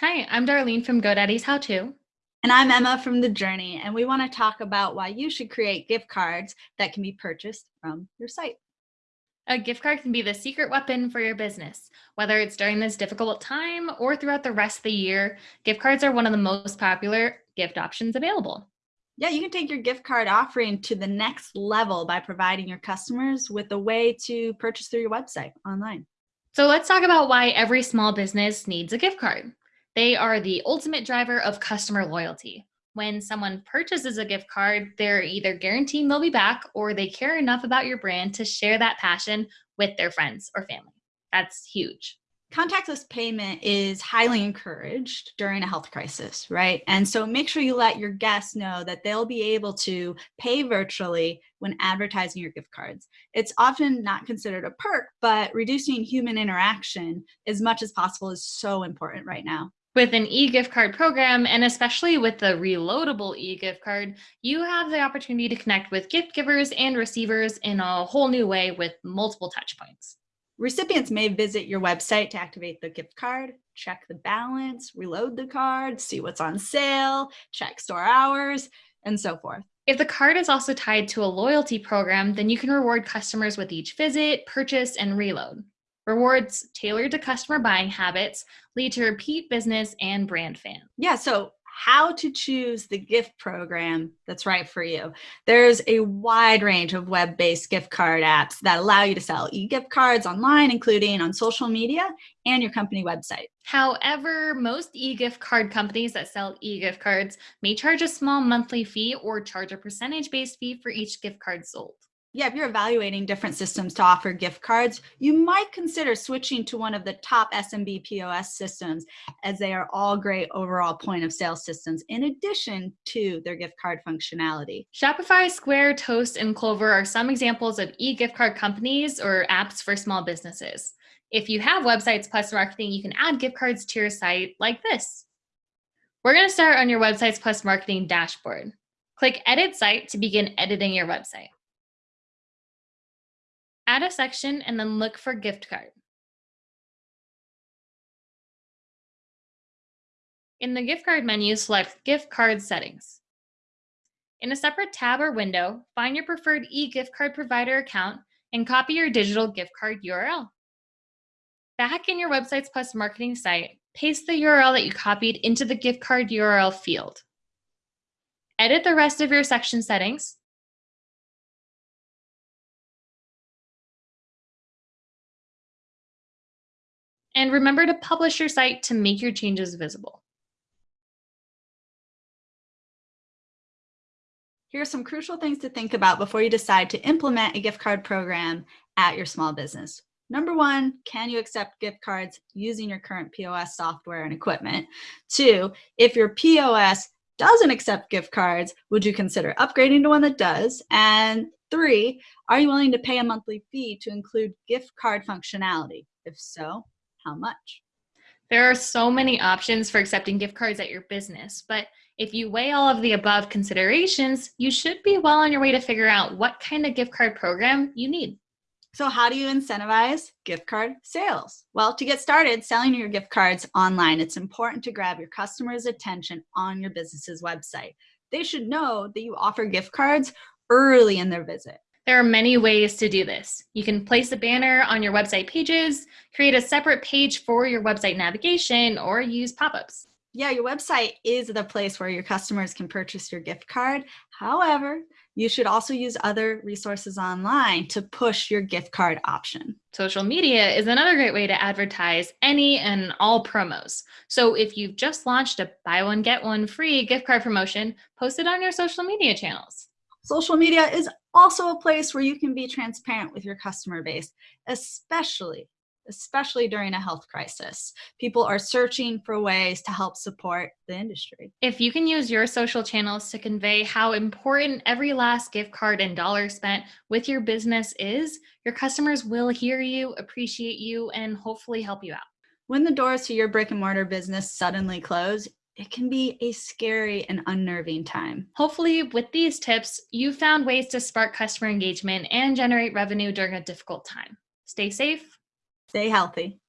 Hi, I'm Darlene from GoDaddy's How To. And I'm Emma from The Journey, and we want to talk about why you should create gift cards that can be purchased from your site. A gift card can be the secret weapon for your business. Whether it's during this difficult time or throughout the rest of the year, gift cards are one of the most popular gift options available. Yeah, you can take your gift card offering to the next level by providing your customers with a way to purchase through your website online. So let's talk about why every small business needs a gift card. They are the ultimate driver of customer loyalty. When someone purchases a gift card, they're either guaranteeing they'll be back or they care enough about your brand to share that passion with their friends or family. That's huge. Contactless payment is highly encouraged during a health crisis, right? And so make sure you let your guests know that they'll be able to pay virtually when advertising your gift cards. It's often not considered a perk, but reducing human interaction as much as possible is so important right now. With an e-gift card program, and especially with the reloadable e-gift card, you have the opportunity to connect with gift givers and receivers in a whole new way with multiple touch points. Recipients may visit your website to activate the gift card, check the balance, reload the card, see what's on sale, check store hours, and so forth. If the card is also tied to a loyalty program, then you can reward customers with each visit, purchase, and reload. Rewards tailored to customer buying habits lead to repeat business and brand fans. Yeah, so how to choose the gift program that's right for you. There's a wide range of web-based gift card apps that allow you to sell e-gift cards online, including on social media and your company website. However, most e-gift card companies that sell e-gift cards may charge a small monthly fee or charge a percentage-based fee for each gift card sold yeah, if you're evaluating different systems to offer gift cards, you might consider switching to one of the top SMB POS systems as they are all great overall point of sale systems in addition to their gift card functionality. Shopify, Square, Toast, and Clover are some examples of e-gift card companies or apps for small businesses. If you have websites plus marketing, you can add gift cards to your site like this. We're going to start on your Websites Plus Marketing dashboard. Click Edit Site to begin editing your website. Add a section and then look for gift card. In the gift card menu, select Gift Card Settings. In a separate tab or window, find your preferred e-gift card provider account and copy your digital gift card URL. Back in your Websites Plus marketing site, paste the URL that you copied into the gift card URL field. Edit the rest of your section settings And remember to publish your site to make your changes visible. Here are some crucial things to think about before you decide to implement a gift card program at your small business. Number one, can you accept gift cards using your current POS software and equipment? Two, if your POS doesn't accept gift cards, would you consider upgrading to one that does? And three, are you willing to pay a monthly fee to include gift card functionality? If so, how much? There are so many options for accepting gift cards at your business, but if you weigh all of the above considerations, you should be well on your way to figure out what kind of gift card program you need. So how do you incentivize gift card sales? Well, to get started selling your gift cards online, it's important to grab your customers' attention on your business's website. They should know that you offer gift cards early in their visit. There are many ways to do this. You can place a banner on your website pages, create a separate page for your website navigation, or use pop-ups. Yeah, your website is the place where your customers can purchase your gift card. However, you should also use other resources online to push your gift card option. Social media is another great way to advertise any and all promos. So if you've just launched a buy one, get one free gift card promotion, post it on your social media channels. Social media is also a place where you can be transparent with your customer base, especially especially during a health crisis. People are searching for ways to help support the industry. If you can use your social channels to convey how important every last gift card and dollar spent with your business is, your customers will hear you, appreciate you, and hopefully help you out. When the doors to your brick and mortar business suddenly close, it can be a scary and unnerving time. Hopefully, with these tips, you found ways to spark customer engagement and generate revenue during a difficult time. Stay safe. Stay healthy.